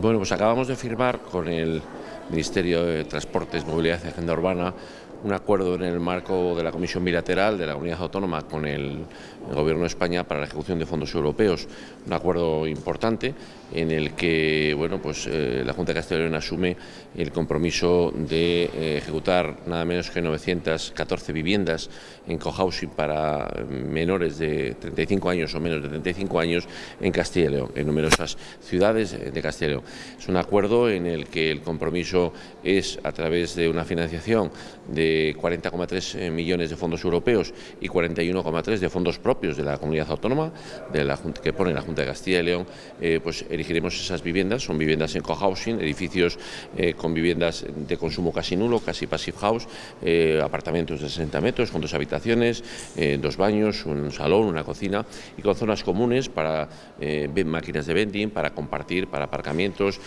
Bueno, pues acabamos de firmar con el Ministerio de Transportes, Movilidad y Agenda Urbana un acuerdo en el marco de la Comisión Bilateral de la Comunidad Autónoma con el, Gobierno de España para la ejecución de fondos europeos. Un acuerdo importante en el que bueno, pues, eh, la Junta de Castilla y León asume el compromiso de eh, ejecutar nada menos que 914 viviendas en cohousing para menores de 35 años o menos de 35 años en Castilla y León, en numerosas ciudades de Castilla y León. Es un acuerdo en el que el compromiso es a través de una financiación de 40,3 eh, millones de fondos europeos y 41,3 de fondos propios de la comunidad autónoma de la, que pone la Junta de Castilla y León, eh, pues elegiremos esas viviendas, son viviendas en cohousing, edificios eh, con viviendas de consumo casi nulo, casi passive house, apartamentos de 60 metros con dos habitaciones, dos baños, un salón, una cocina y con zonas comunes para máquinas de vending, para compartir, para aparcamientos,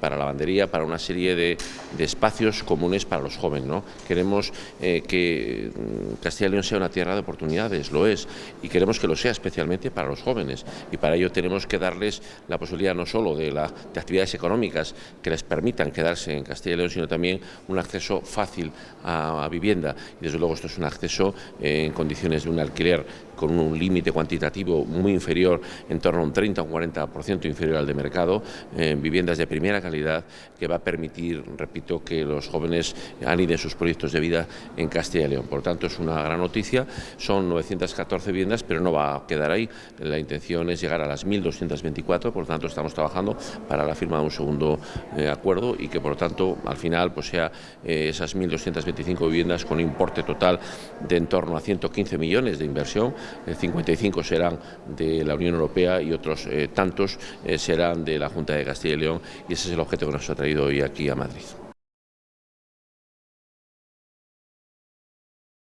para lavandería, para una serie de, de espacios comunes para los jóvenes. ¿no? Queremos eh, que mm, Castilla y León sea una tierra de oportunidades, lo es, y queremos que lo sea especialmente para los jóvenes. Y para ello tenemos que darles la posibilidad no solo de, la, de actividades económicas que les permitan quedarse en Castilla y León, sino también un acceso fácil a, vivienda. Y desde luego esto es un acceso eh, en condiciones de un alquiler con un límite cuantitativo muy inferior, en torno a un 30 o un 40% inferior al de mercado, en viviendas de primera calidad, que va a permitir, repito, que los jóvenes aniden sus proyectos de vida en Castilla y León. Por tanto, es una gran noticia, son 914 viviendas, pero no va a quedar ahí. La intención es llegar a las 1.224, por tanto, estamos trabajando para la firma de un segundo eh, acuerdo y que, por tanto, al final pues sea eh, esas 1.225 viviendas con importe total de en torno a 115 millones de inversión, 55 serán de la Unión Europea y otros eh, tantos serán de la Junta de Castilla y León y ese es el objeto que nos ha traído hoy aquí a Madrid.